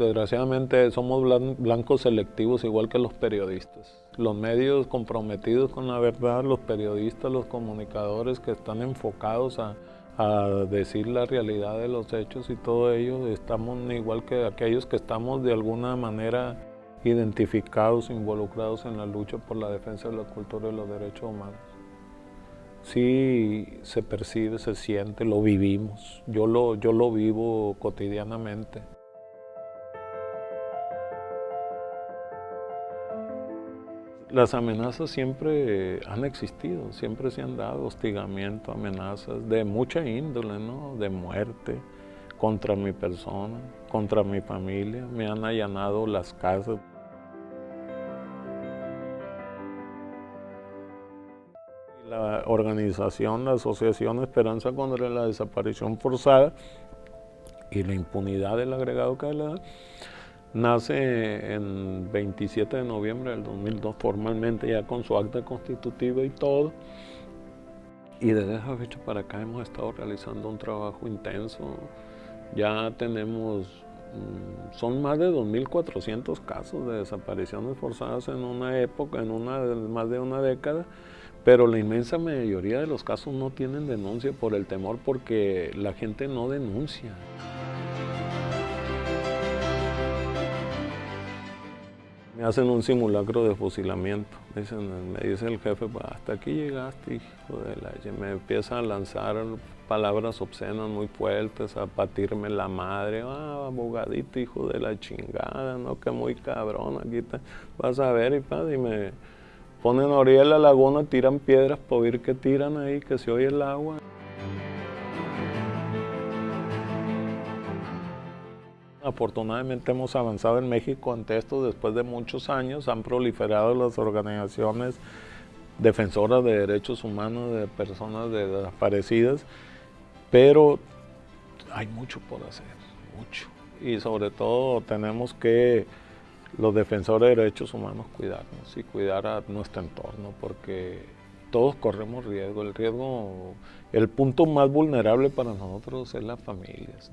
Desgraciadamente somos blancos selectivos igual que los periodistas. Los medios comprometidos con la verdad, los periodistas, los comunicadores que están enfocados a, decir la realidad de los hechos y todo ello, estamos igual que aquellos que estamos de alguna manera identificados, involucrados en la lucha por la defensa de la cultura y los derechos humanos. Sí se percibe, se siente, lo vivimos. Yo lo, yo lo vivo cotidianamente. Las amenazas siempre han existido, siempre se han dado hostigamiento, amenazas de mucha índole, ¿no? de muerte contra mi persona, contra mi familia, me han allanado las casas. La organización, la Asociación Esperanza contra la Desaparición Forzada y la impunidad del agregado que nace en 27 de noviembre del 2002 formalmente ya con su acta constitutiva y todo. Y desde esa fecha para acá hemos estado realizando un trabajo intenso. Ya tenemos, mm, son más de 2.400 casos de desapariciones forzadas en una época, en una, más de una década, pero la inmensa mayoría de los casos no tienen denuncia por el temor porque la gente no denuncia. Me hacen un simulacro de fusilamiento. Dicen, me dice el jefe, pues, hasta aquí llegaste, hijo de la... Me empieza a lanzar palabras obscenas muy fuertes, a patirme la madre. Ah, abogadito, hijo de la chingada, ¿no? Que muy cabrón, aquí te vas a ver y, pa, y me ponen a orilla de la laguna, tiran piedras para oír que tiran ahí, que se oye el agua. Afortunadamente hemos avanzado en México ante esto después de muchos años, han proliferado las organizaciones defensoras de derechos humanos de personas desaparecidas, pero hay mucho por hacer, mucho. Y sobre todo tenemos que los defensores de derechos humanos cuidarnos y cuidar a nuestro entorno, porque todos corremos riesgo. El riesgo, el punto más vulnerable para nosotros es las familias.